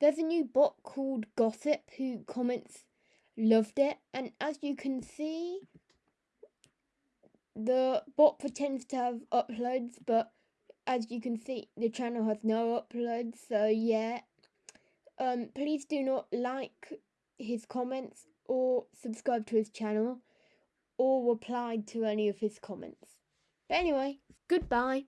there's a new bot called Gossip who comments loved it, and as you can see, the bot pretends to have uploads, but as you can see, the channel has no uploads. So yeah, um, please do not like his comments or subscribe to his channel or reply to any of his comments. But anyway, goodbye.